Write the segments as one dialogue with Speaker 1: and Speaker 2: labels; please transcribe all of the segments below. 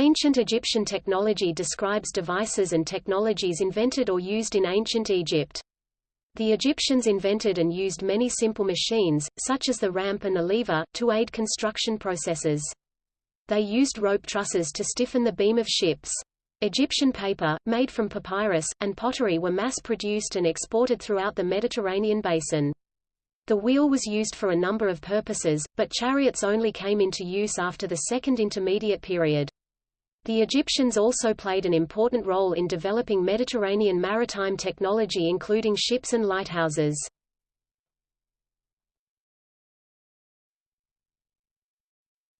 Speaker 1: Ancient Egyptian technology describes devices and technologies invented or used in ancient Egypt. The Egyptians invented and used many simple machines, such as the ramp and the lever, to aid construction processes. They used rope trusses to stiffen the beam of ships. Egyptian paper, made from papyrus, and pottery were mass-produced and exported throughout the Mediterranean basin. The wheel was used for a number of purposes, but chariots only came into use after the Second Intermediate Period. The Egyptians also played an important role in developing Mediterranean maritime technology including ships and lighthouses.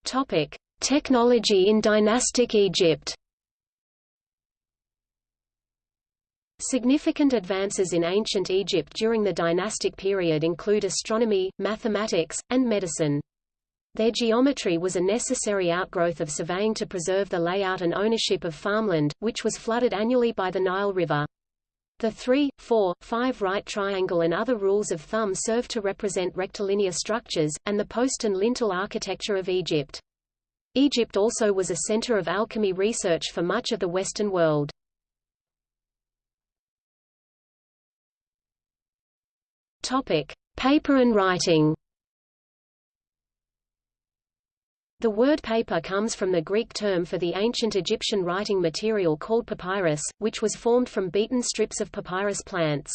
Speaker 1: Topic: Technology in dynastic Egypt. Significant advances in ancient Egypt during the dynastic period include astronomy, mathematics, and medicine. Their geometry was a necessary outgrowth of surveying to preserve the layout and ownership of farmland, which was flooded annually by the Nile River. The 3, 4, 5 right triangle and other rules of thumb serve to represent rectilinear structures, and the post and lintel architecture of Egypt. Egypt also was a center of alchemy research for much of the Western world. Topic: Paper and writing. The word paper comes from the Greek term for the ancient Egyptian writing material called papyrus, which was formed from beaten strips of papyrus plants.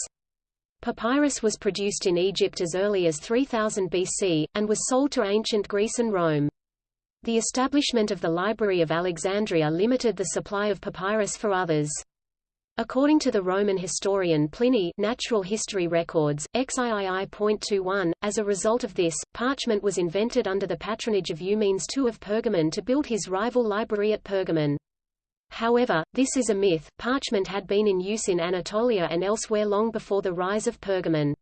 Speaker 1: Papyrus was produced in Egypt as early as 3000 BC, and was sold to ancient Greece and Rome. The establishment of the Library of Alexandria limited the supply of papyrus for others. According to the Roman historian Pliny Natural History Records, XIII.21, as a result of this, parchment was invented under the patronage of Eumenes II of Pergamon to build his rival library at Pergamon. However, this is a myth, parchment had been in use in Anatolia and elsewhere long before the rise of Pergamon.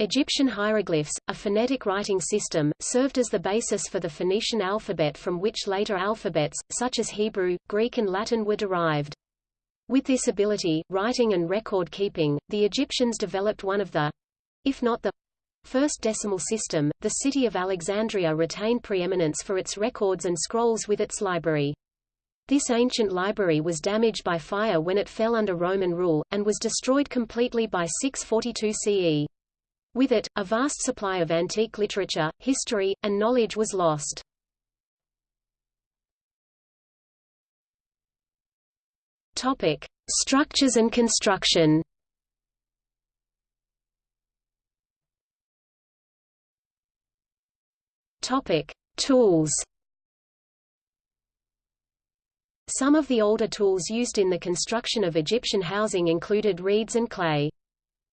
Speaker 1: Egyptian hieroglyphs, a phonetic writing system, served as the basis for the Phoenician alphabet from which later alphabets, such as Hebrew, Greek and Latin were derived. With this ability, writing and record keeping, the Egyptians developed one of the, if not the, first decimal system. The city of Alexandria retained preeminence for its records and scrolls with its library. This ancient library was damaged by fire when it fell under Roman rule, and was destroyed completely by 642 CE. With it, a vast supply of antique literature, history, and knowledge was lost. Topic: Structures and construction. Topic: Tools. Some of the older tools used in the construction of Egyptian housing included reeds and clay.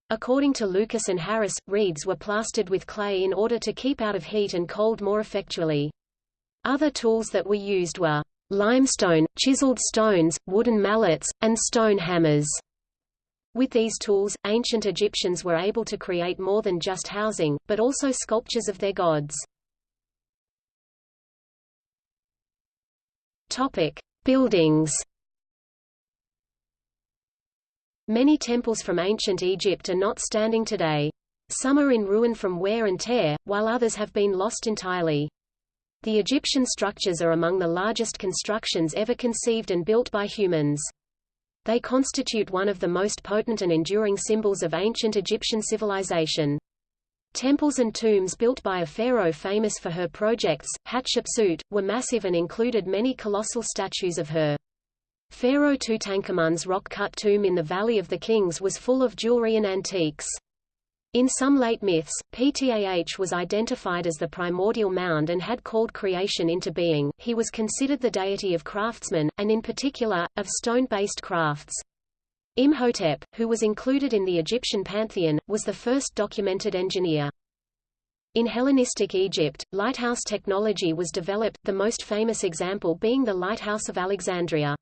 Speaker 1: According to Lucas and Harris, reeds were plastered with clay in order to keep out of heat and cold more effectually. Other tools that were used were limestone, chiseled stones, wooden mallets, and stone hammers. With these tools, ancient Egyptians were able to create more than just housing, but also sculptures of their gods. Topic: Buildings. Many temples from ancient Egypt are not standing today. Some are in ruin from wear and tear, while others have been lost entirely. The Egyptian structures are among the largest constructions ever conceived and built by humans. They constitute one of the most potent and enduring symbols of ancient Egyptian civilization. Temples and tombs built by a pharaoh famous for her projects, Hatshepsut, were massive and included many colossal statues of her. Pharaoh Tutankhamun's rock-cut tomb in the Valley of the Kings was full of jewelry and antiques. In some late myths, Ptah was identified as the primordial mound and had called creation into being. He was considered the deity of craftsmen, and in particular, of stone-based crafts. Imhotep, who was included in the Egyptian pantheon, was the first documented engineer. In Hellenistic Egypt, lighthouse technology was developed, the most famous example being the Lighthouse of Alexandria.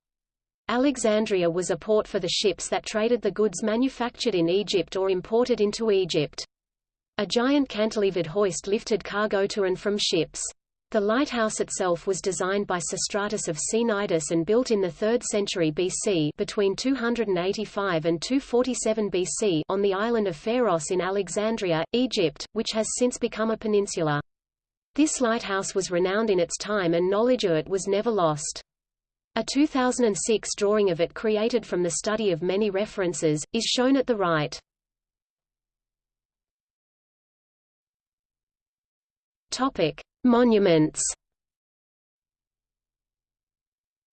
Speaker 1: Alexandria was a port for the ships that traded the goods manufactured in Egypt or imported into Egypt. A giant cantilevered hoist lifted cargo to and from ships. The lighthouse itself was designed by Sostratus of Cnidus and built in the 3rd century BC between 285 and 247 BC on the island of Pharos in Alexandria, Egypt, which has since become a peninsula. This lighthouse was renowned in its time and knowledge of it was never lost. A 2006 drawing of it created from the study of many references, is shown at the right. Topic: Monuments.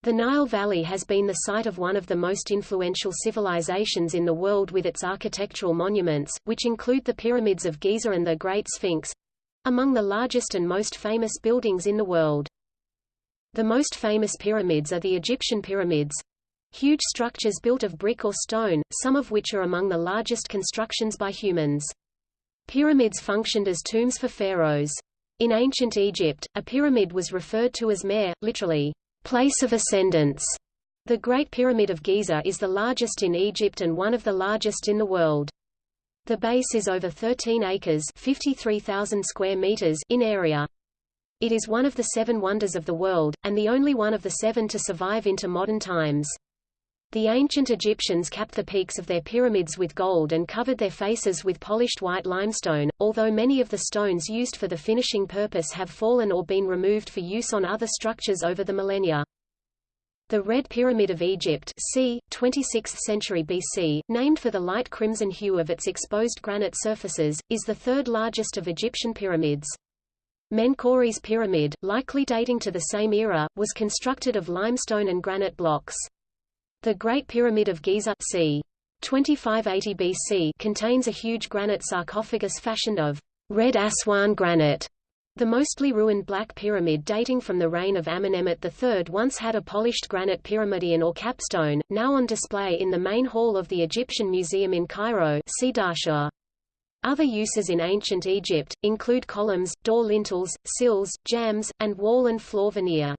Speaker 1: The Nile Valley has been the site of one of the most influential civilizations in the world with its architectural monuments, which include the pyramids of Giza and the Great Sphinx—among the largest and most famous buildings in the world. The most famous pyramids are the Egyptian pyramids, huge structures built of brick or stone, some of which are among the largest constructions by humans. Pyramids functioned as tombs for pharaohs. In ancient Egypt, a pyramid was referred to as mer, literally, place of ascendance. The Great Pyramid of Giza is the largest in Egypt and one of the largest in the world. The base is over 13 acres 53,000 square meters in area. It is one of the seven wonders of the world, and the only one of the seven to survive into modern times. The ancient Egyptians capped the peaks of their pyramids with gold and covered their faces with polished white limestone, although many of the stones used for the finishing purpose have fallen or been removed for use on other structures over the millennia. The Red Pyramid of Egypt c. 26th century BC, named for the light crimson hue of its exposed granite surfaces, is the third largest of Egyptian pyramids. Menkaure's pyramid, likely dating to the same era, was constructed of limestone and granite blocks. The Great Pyramid of Giza c. 2580 BC contains a huge granite sarcophagus fashioned of red Aswan granite. The mostly ruined Black Pyramid dating from the reign of Amenemhet III once had a polished granite pyramidion or capstone, now on display in the main hall of the Egyptian Museum in Cairo see Dahshur. Other uses in ancient Egypt, include columns, door lintels, sills, jambs, and wall and floor veneer.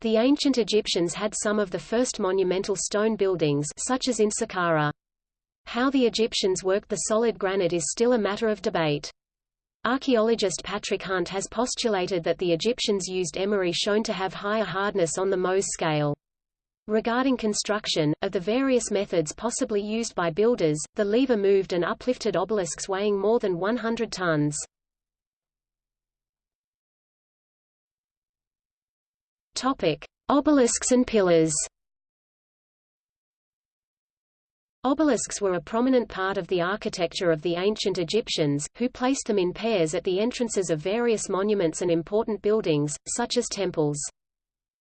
Speaker 1: The ancient Egyptians had some of the first monumental stone buildings such as in Saqqara. How the Egyptians worked the solid granite is still a matter of debate. Archaeologist Patrick Hunt has postulated that the Egyptians used emery shown to have higher hardness on the Mohs scale. Regarding construction, of the various methods possibly used by builders, the lever moved and uplifted obelisks weighing more than 100 tons. Topic: Obelisks and pillars. Obelisks were a prominent part of the architecture of the ancient Egyptians, who placed them in pairs at the entrances of various monuments and important buildings, such as temples.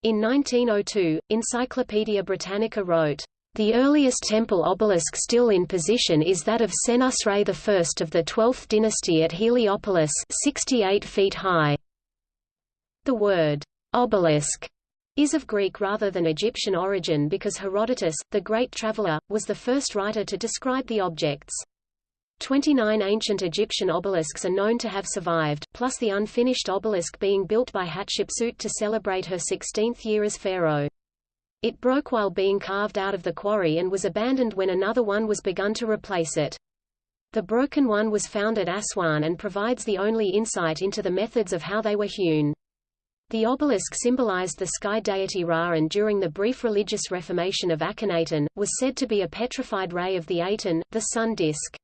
Speaker 1: In 1902, Encyclopaedia Britannica wrote, "...the earliest temple obelisk still in position is that of Senusret I of the 12th dynasty at Heliopolis 68 feet high." The word, obelisk, is of Greek rather than Egyptian origin because Herodotus, the great traveler, was the first writer to describe the objects. Twenty-nine ancient Egyptian obelisks are known to have survived, plus the unfinished obelisk being built by Hatshepsut to celebrate her 16th year as pharaoh. It broke while being carved out of the quarry and was abandoned when another one was begun to replace it. The broken one was found at Aswan and provides the only insight into the methods of how they were hewn. The obelisk symbolized the sky deity Ra and during the brief religious reformation of Akhenaten, was said to be a petrified ray of the Aten, the sun disk.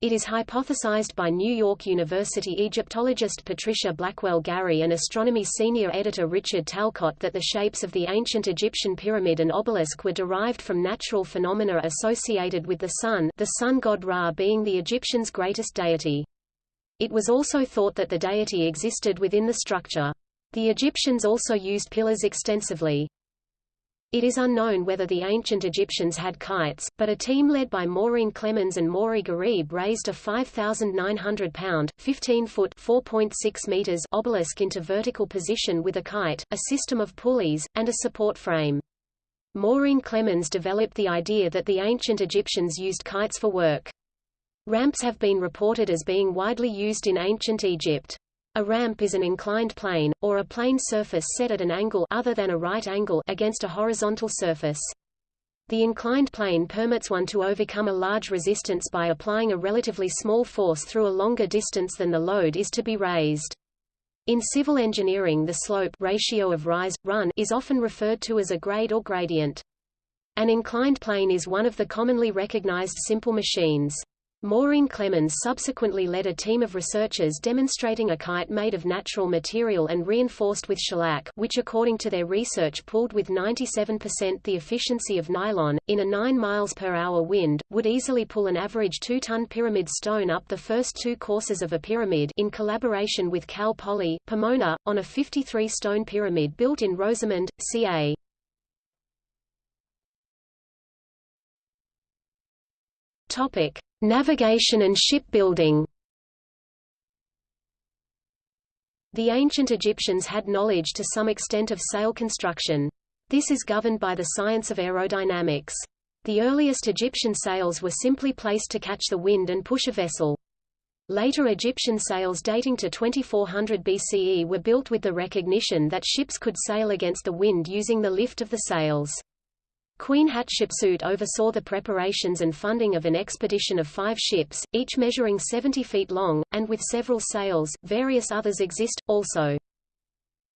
Speaker 1: It is hypothesized by New York University Egyptologist Patricia Blackwell Gary and astronomy senior editor Richard Talcott that the shapes of the ancient Egyptian pyramid and obelisk were derived from natural phenomena associated with the sun the sun god Ra being the Egyptians' greatest deity. It was also thought that the deity existed within the structure. The Egyptians also used pillars extensively. It is unknown whether the ancient Egyptians had kites, but a team led by Maureen Clemmons and Mory Gharib raised a 5,900-pound, 15-foot (4.6 meters) obelisk into vertical position with a kite, a system of pulleys, and a support frame. Maureen Clemmons developed the idea that the ancient Egyptians used kites for work. Ramps have been reported as being widely used in ancient Egypt. A ramp is an inclined plane, or a plane surface set at an angle other than a right angle against a horizontal surface. The inclined plane permits one to overcome a large resistance by applying a relatively small force through a longer distance than the load is to be raised. In civil engineering the slope ratio of rise, run is often referred to as a grade or gradient. An inclined plane is one of the commonly recognized simple machines. Maureen Clemmons subsequently led a team of researchers demonstrating a kite made of natural material and reinforced with shellac which according to their research pulled with 97% the efficiency of nylon, in a 9 miles per hour wind, would easily pull an average 2-ton pyramid stone up the first two courses of a pyramid in collaboration with Cal Poly, Pomona, on a 53-stone pyramid built in Rosamond, CA. Topic. Navigation and shipbuilding The ancient Egyptians had knowledge to some extent of sail construction. This is governed by the science of aerodynamics. The earliest Egyptian sails were simply placed to catch the wind and push a vessel. Later Egyptian sails dating to 2400 BCE were built with the recognition that ships could sail against the wind using the lift of the sails. Queen Hatshepsut oversaw the preparations and funding of an expedition of five ships, each measuring 70 feet long, and with several sails, various others exist, also.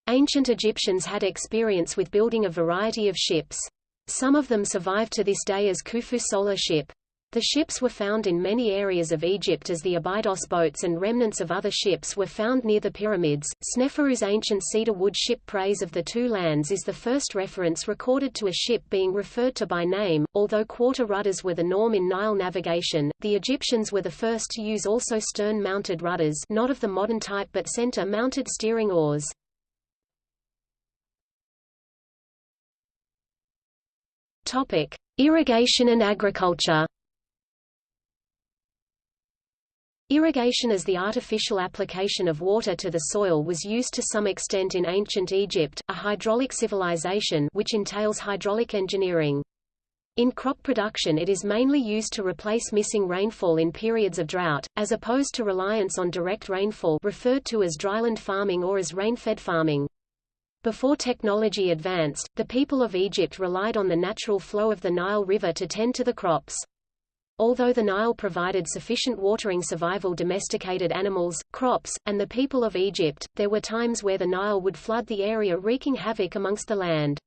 Speaker 1: Ancient Egyptians had experience with building a variety of ships. Some of them survive to this day as Khufu solar ship. The ships were found in many areas of Egypt as the Abydos boats and remnants of other ships were found near the pyramids. Sneferu's ancient cedar wood ship Praise of the Two Lands is the first reference recorded to a ship being referred to by name. Although quarter rudders were the norm in Nile navigation, the Egyptians were the first to use also stern-mounted rudders not of the modern type but center-mounted steering oars. Topic: Irrigation and agriculture. Irrigation as the artificial application of water to the soil was used to some extent in ancient Egypt, a hydraulic civilization which entails hydraulic engineering. In crop production it is mainly used to replace missing rainfall in periods of drought, as opposed to reliance on direct rainfall referred to as dryland farming or as rain-fed farming. Before technology advanced, the people of Egypt relied on the natural flow of the Nile River to tend to the crops. Although the Nile provided sufficient watering survival domesticated animals, crops, and the people of Egypt, there were times where the Nile would flood the area wreaking havoc amongst the land.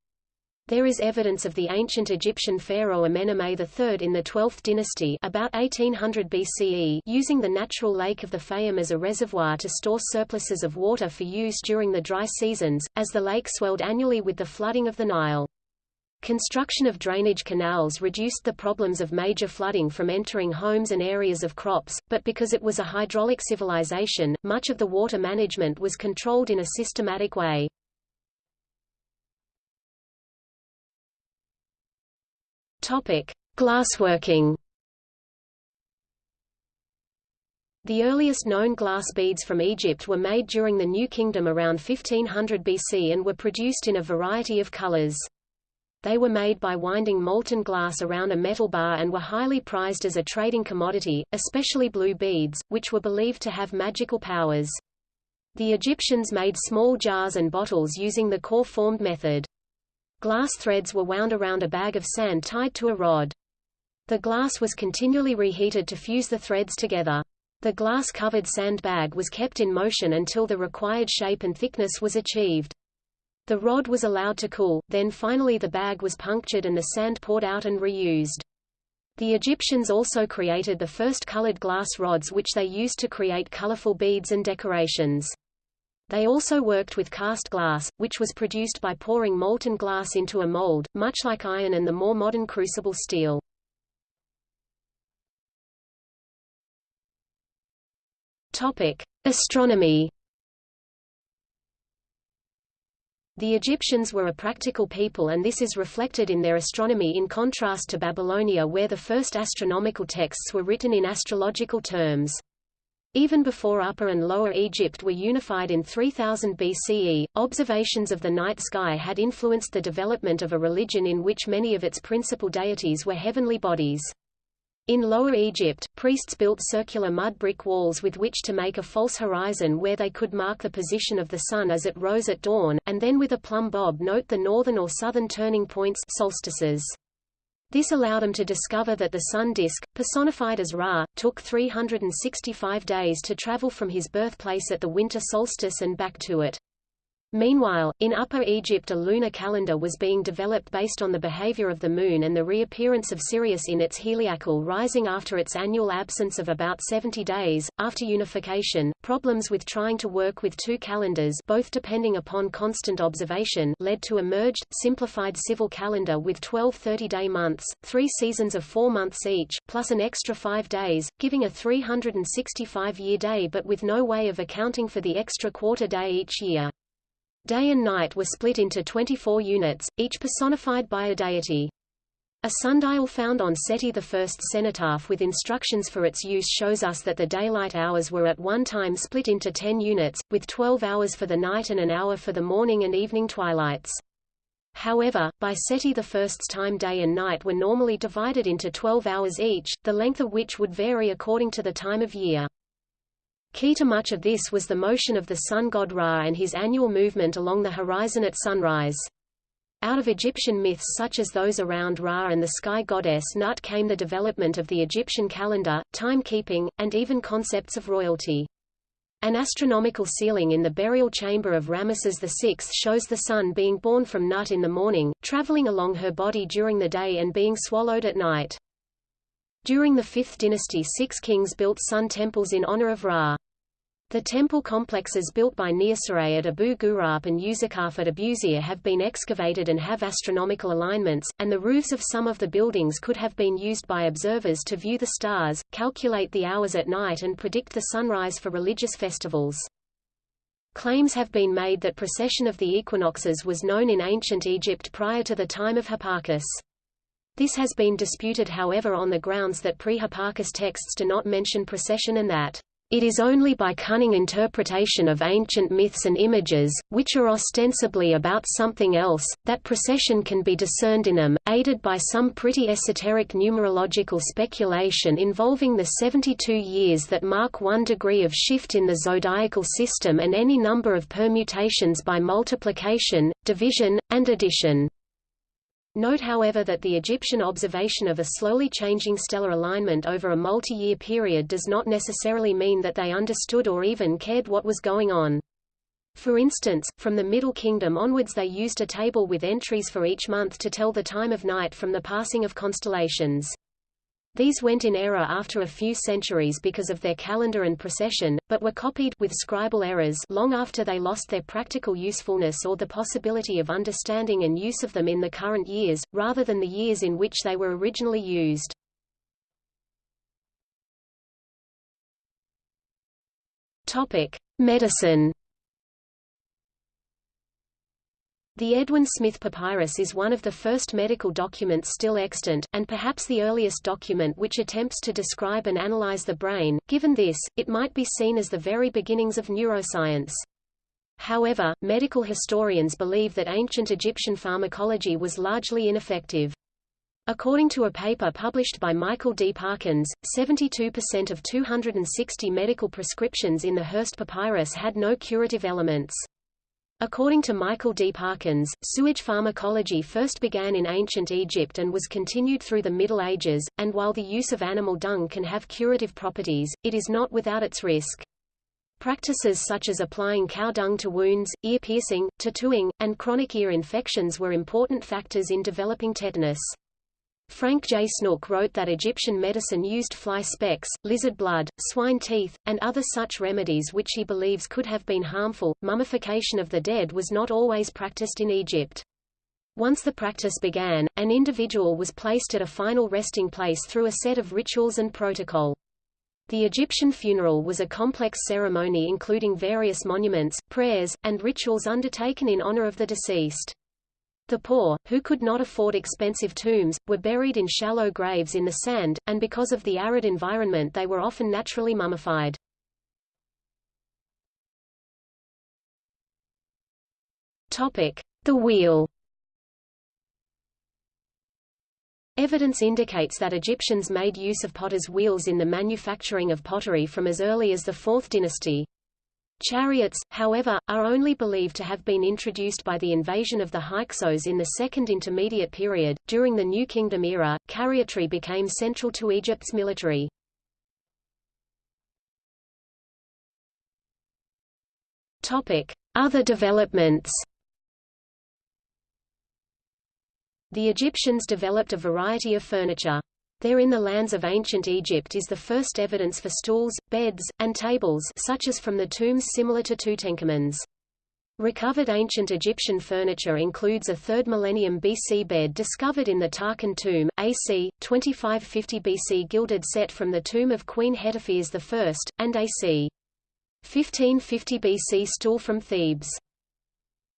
Speaker 1: There is evidence of the ancient Egyptian pharaoh Amenemhet III in the 12th dynasty about 1800 BCE using the natural lake of the Fayum as a reservoir to store surpluses of water for use during the dry seasons, as the lake swelled annually with the flooding of the Nile. Construction of drainage canals reduced the problems of major flooding from entering homes and areas of crops, but because it was a hydraulic civilization, much of the water management was controlled in a systematic way. Topic: Glassworking. The earliest known glass beads from Egypt were made during the New Kingdom around 1500 BC and were produced in a variety of colors. They were made by winding molten glass around a metal bar and were highly prized as a trading commodity, especially blue beads, which were believed to have magical powers. The Egyptians made small jars and bottles using the core-formed method. Glass threads were wound around a bag of sand tied to a rod. The glass was continually reheated to fuse the threads together. The glass-covered sand bag was kept in motion until the required shape and thickness was achieved. The rod was allowed to cool, then finally the bag was punctured and the sand poured out and reused. The Egyptians also created the first colored glass rods which they used to create colorful beads and decorations. They also worked with cast glass, which was produced by pouring molten glass into a mold, much like iron and the more modern crucible steel. Astronomy The Egyptians were a practical people and this is reflected in their astronomy in contrast to Babylonia where the first astronomical texts were written in astrological terms. Even before Upper and Lower Egypt were unified in 3000 BCE, observations of the night sky had influenced the development of a religion in which many of its principal deities were heavenly bodies. In Lower Egypt, priests built circular mud brick walls with which to make a false horizon where they could mark the position of the sun as it rose at dawn, and then with a plumb bob note the northern or southern turning points solstices. This allowed them to discover that the sun disk, personified as Ra, took 365 days to travel from his birthplace at the winter solstice and back to it. Meanwhile, in Upper Egypt a lunar calendar was being developed based on the behavior of the Moon and the reappearance of Sirius in its heliacal rising after its annual absence of about 70 days. After unification, problems with trying to work with two calendars both depending upon constant observation led to a merged, simplified civil calendar with 12 30-day months, three seasons of four months each, plus an extra five days, giving a 365-year day but with no way of accounting for the extra quarter day each year. Day and night were split into 24 units, each personified by a deity. A sundial found on Seti I's cenotaph with instructions for its use shows us that the daylight hours were at one time split into 10 units, with 12 hours for the night and an hour for the morning and evening twilights. However, by Seti I's time day and night were normally divided into 12 hours each, the length of which would vary according to the time of year. Key to much of this was the motion of the sun god Ra and his annual movement along the horizon at sunrise. Out of Egyptian myths such as those around Ra and the sky goddess Nut came the development of the Egyptian calendar, timekeeping, and even concepts of royalty. An astronomical ceiling in the burial chamber of Ramesses VI shows the sun being born from Nut in the morning, traveling along her body during the day and being swallowed at night. During the 5th dynasty six kings built sun temples in honor of Ra. The temple complexes built by Niuserre at Abu Ghurab and Userkaf at Abusir have been excavated and have astronomical alignments, and the roofs of some of the buildings could have been used by observers to view the stars, calculate the hours at night and predict the sunrise for religious festivals. Claims have been made that precession of the equinoxes was known in ancient Egypt prior to the time of Hipparchus. This has been disputed however on the grounds that pre-Hipparchus texts do not mention precession and that it is only by cunning interpretation of ancient myths and images, which are ostensibly about something else, that precession can be discerned in them, aided by some pretty esoteric numerological speculation involving the 72 years that mark one degree of shift in the zodiacal system and any number of permutations by multiplication, division, and addition. Note however that the Egyptian observation of a slowly changing stellar alignment over a multi-year period does not necessarily mean that they understood or even cared what was going on. For instance, from the Middle Kingdom onwards they used a table with entries for each month to tell the time of night from the passing of constellations. These went in error after a few centuries because of their calendar and precession, but were copied with scribal errors long after they lost their practical usefulness or the possibility of understanding and use of them in the current years, rather than the years in which they were originally used. Topic: Medicine The Edwin Smith Papyrus is one of the first medical documents still extant, and perhaps the earliest document which attempts to describe and analyze the brain. Given this, it might be seen as the very beginnings of neuroscience. However, medical historians believe that ancient Egyptian pharmacology was largely ineffective. According to a paper published by Michael D. Parkins, 72% of 260 medical prescriptions in the Hearst Papyrus had no curative elements. According to Michael D. Parkins, sewage pharmacology first began in ancient Egypt and was continued through the Middle Ages, and while the use of animal dung can have curative properties, it is not without its risk. Practices such as applying cow dung to wounds, ear piercing, tattooing, and chronic ear infections were important factors in developing tetanus. Frank J. Snoek wrote that Egyptian medicine used fly specks, lizard blood, swine teeth, and other such remedies which he believes could have been harmful. Mummification of the dead was not always practiced in Egypt. Once the practice began, an individual was placed at a final resting place through a set of rituals and protocol. The Egyptian funeral was a complex ceremony including various monuments, prayers, and rituals undertaken in honor of the deceased. The poor, who could not afford expensive tombs, were buried in shallow graves in the sand, and because of the arid environment they were often naturally mummified. The wheel Evidence indicates that Egyptians made use of potter's wheels in the manufacturing of pottery from as early as the 4th dynasty. Chariots, however, are only believed to have been introduced by the invasion of the Hyksos in the Second Intermediate Period. During the New Kingdom era, chariotry became central to Egypt's military. Topic: Other developments. The Egyptians developed a variety of furniture. There in the lands of ancient Egypt is the first evidence for stools, beds, and tables such as from the tombs similar to Tutankhamun's. Recovered ancient Egyptian furniture includes a 3rd millennium BC bed discovered in the Tarkhan tomb, AC, 2550 BC gilded set from the tomb of Queen Hetepheres I, and AC. 1550 BC stool from Thebes.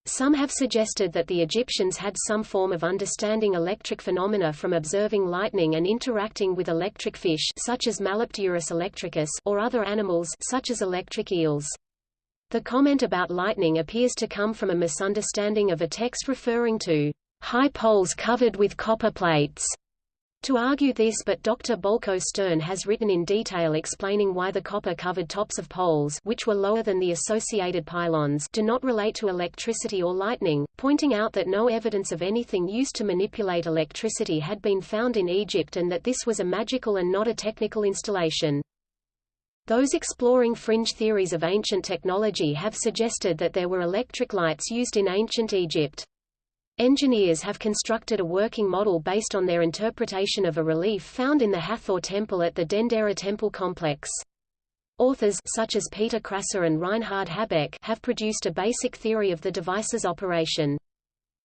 Speaker 1: Some have suggested that the Egyptians had some form of understanding electric phenomena from observing lightning and interacting with electric fish such as Malapterurus electricus or other animals such as electric eels. The comment about lightning appears to come from a misunderstanding of a text referring to high poles covered with copper plates. To argue this but Dr. Bolko Stern has written in detail explaining why the copper-covered tops of poles which were lower than the associated pylons do not relate to electricity or lightning, pointing out that no evidence of anything used to manipulate electricity had been found in Egypt and that this was a magical and not a technical installation. Those exploring fringe theories of ancient technology have suggested that there were electric lights used in ancient Egypt. Engineers have constructed a working model based on their interpretation of a relief found in the Hathor temple at the Dendera temple complex. Authors such as Peter Krassa and Reinhard Habeck have produced a basic theory of the device's operation.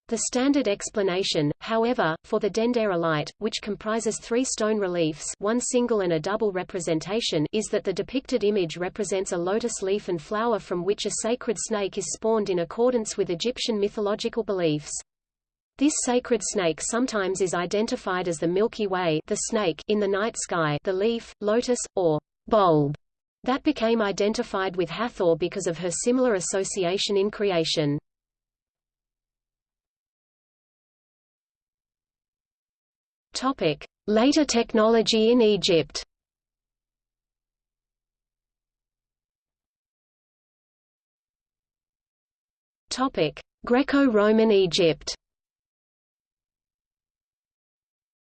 Speaker 1: The standard explanation, however, for the Dendera light, which comprises three stone reliefs one single and a double representation is that the depicted image represents a lotus leaf and flower from which a sacred snake is spawned in accordance with Egyptian mythological beliefs. This sacred snake sometimes is identified as the Milky Way the snake in the night sky the leaf, lotus, or bulb that became identified with Hathor because of her similar association in creation. Later technology in Egypt. Greco-Roman Egypt.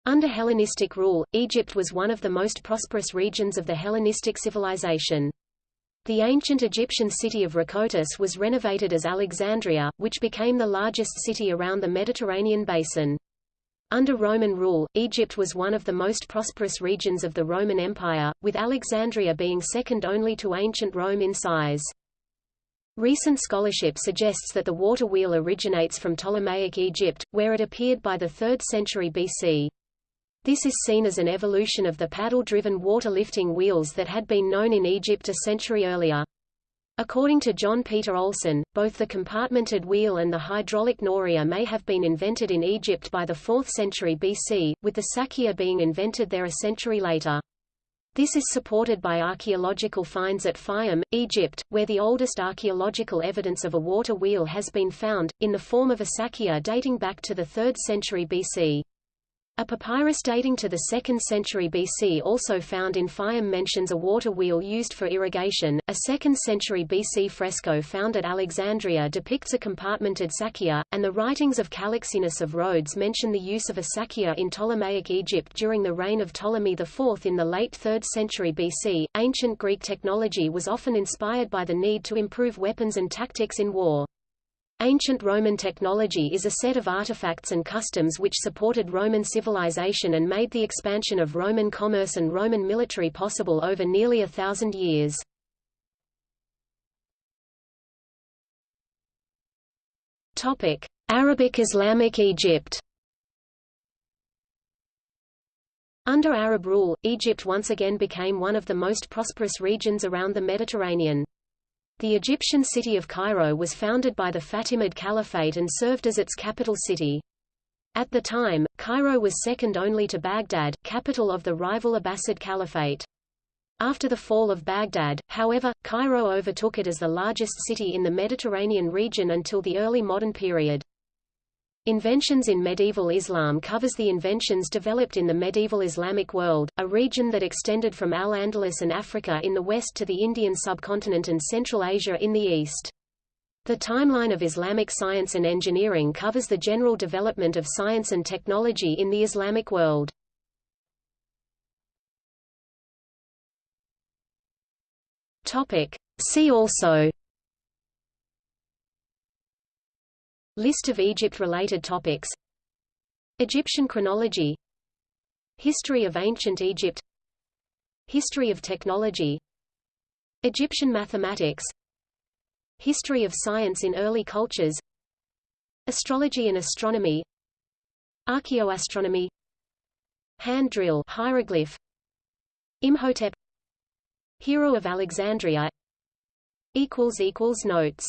Speaker 1: Under Hellenistic rule, Egypt was one of the most prosperous regions of the Hellenistic civilization. The ancient Egyptian city of Rhakotis was renovated as Alexandria, which became the largest city around the Mediterranean basin. Under Roman rule, Egypt was one of the most prosperous regions of the Roman Empire, with Alexandria being second only to ancient Rome in size. Recent scholarship suggests that the water wheel originates from Ptolemaic Egypt, where it appeared by the 3rd century BC. This is seen as an evolution of the paddle-driven water-lifting wheels that had been known in Egypt a century earlier. According to John Peter Oleson, both the compartmented wheel and the hydraulic noria may have been invented in Egypt by the 4th century BC, with the sakia being invented there a century later. This is supported by archaeological finds at Fayum, Egypt, where the oldest archaeological evidence of a water wheel has been found, in the form of a sakia dating back to the 3rd century BC. A papyrus dating to the 2nd century BC also found in Fayum mentions a water wheel used for irrigation. A 2nd century BC fresco found at Alexandria depicts a compartmented sakia, and the writings of Callixenus of Rhodes mention the use of a sakia in Ptolemaic Egypt during the reign of Ptolemy IV in the late 3rd century BC. Ancient Greek technology was often inspired by the need to improve weapons and tactics in war. Ancient Roman technology is a set of artifacts and customs which supported Roman civilization and made the expansion of Roman commerce and Roman military possible over nearly a thousand years. Arabic Islamic Egypt Under Arab rule, Egypt once again became one of the most prosperous regions around the Mediterranean. The Egyptian city of Cairo was founded by the Fatimid Caliphate and served as its capital city. At the time, Cairo was second only to Baghdad, capital of the rival Abbasid Caliphate. After the fall of Baghdad, however, Cairo overtook it as the largest city in the Mediterranean region until the early modern period. Inventions in medieval Islam covers the inventions developed in the medieval Islamic world, a region that extended from Al-Andalus and Africa in the west to the Indian subcontinent and Central Asia in the east. The timeline of Islamic science and engineering covers the general development of science and technology in the Islamic world. Topic. See also List of Egypt-related topics. Egyptian chronology. History of ancient Egypt. History of technology. Egyptian mathematics. History of science in early cultures. Astrology and astronomy. Archaeoastronomy. Hand drill hieroglyph. Imhotep. Hero of Alexandria. Notes